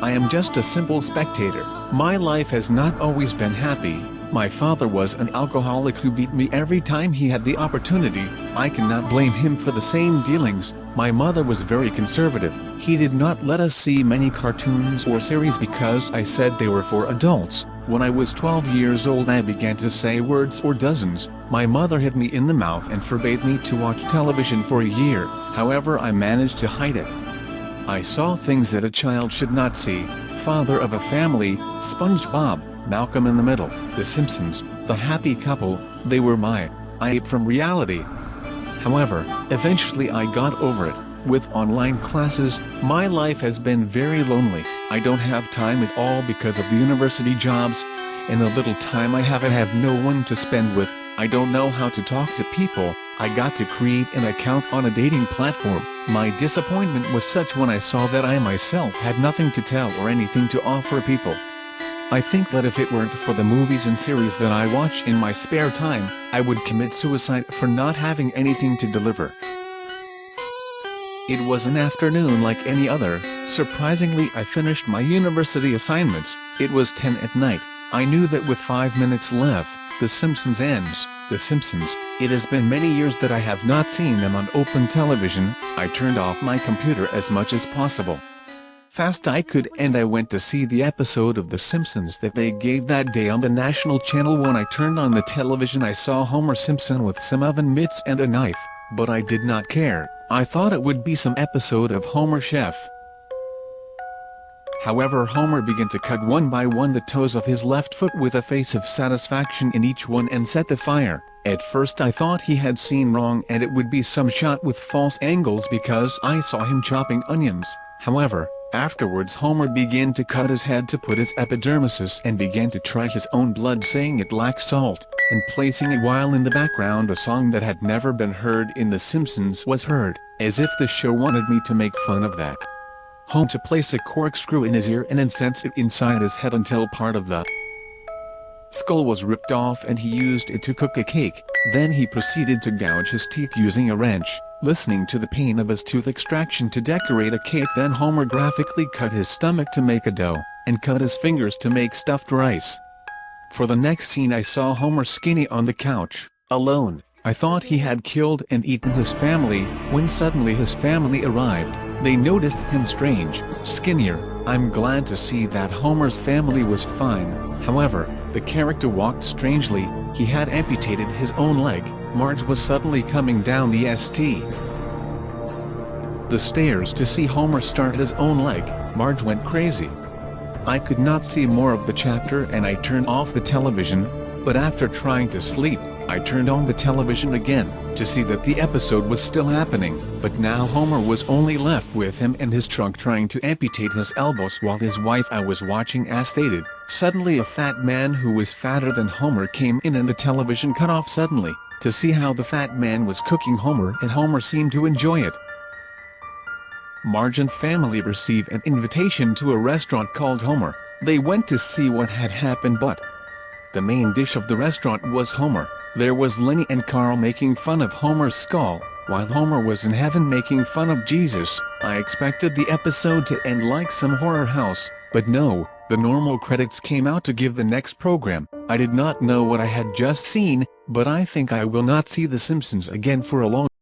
I am just a simple spectator. My life has not always been happy. My father was an alcoholic who beat me every time he had the opportunity. I cannot blame him for the same dealings. My mother was very conservative. He did not let us see many cartoons or series because I said they were for adults. When I was 12 years old I began to say words or dozens. My mother hit me in the mouth and forbade me to watch television for a year, however I managed to hide it. I saw things that a child should not see. Father of a Family, SpongeBob, Malcolm in the Middle, The Simpsons, The Happy Couple, they were my I ate from reality. However, eventually I got over it. With online classes, my life has been very lonely. I don't have time at all because of the university jobs. In the little time I have I have no one to spend with. I don't know how to talk to people. I got to create an account on a dating platform. My disappointment was such when I saw that I myself had nothing to tell or anything to offer people. I think that if it weren't for the movies and series that I watch in my spare time, I would commit suicide for not having anything to deliver. It was an afternoon like any other, surprisingly I finished my university assignments, it was 10 at night, I knew that with 5 minutes left, The Simpsons ends, The Simpsons, it has been many years that I have not seen them on open television, I turned off my computer as much as possible. Fast I could and I went to see the episode of The Simpsons that they gave that day on the national channel when I turned on the television I saw Homer Simpson with some oven mitts and a knife, but I did not care. I thought it would be some episode of Homer Chef. However Homer began to cut one by one the toes of his left foot with a face of satisfaction in each one and set the fire. At first I thought he had seen wrong and it would be some shot with false angles because I saw him chopping onions. However, afterwards Homer began to cut his head to put his epidermises and began to try his own blood saying it lacked salt and placing it while in the background a song that had never been heard in The Simpsons was heard, as if the show wanted me to make fun of that. Home to place a corkscrew in his ear and incense it inside his head until part of the skull was ripped off and he used it to cook a cake, then he proceeded to gouge his teeth using a wrench, listening to the pain of his tooth extraction to decorate a cake then Homer graphically cut his stomach to make a dough, and cut his fingers to make stuffed rice. For the next scene I saw Homer skinny on the couch, alone. I thought he had killed and eaten his family, when suddenly his family arrived. They noticed him strange, skinnier. I'm glad to see that Homer's family was fine. However, the character walked strangely, he had amputated his own leg. Marge was suddenly coming down the ST. The stairs to see Homer start his own leg, Marge went crazy. I could not see more of the chapter and I turned off the television, but after trying to sleep, I turned on the television again, to see that the episode was still happening, but now Homer was only left with him and his trunk trying to amputate his elbows while his wife I was watching as stated, suddenly a fat man who was fatter than Homer came in and the television cut off suddenly, to see how the fat man was cooking Homer and Homer seemed to enjoy it. Marge and family receive an invitation to a restaurant called Homer. They went to see what had happened but the main dish of the restaurant was Homer. There was Lenny and Carl making fun of Homer's skull, while Homer was in heaven making fun of Jesus. I expected the episode to end like some horror house, but no, the normal credits came out to give the next program. I did not know what I had just seen, but I think I will not see The Simpsons again for a long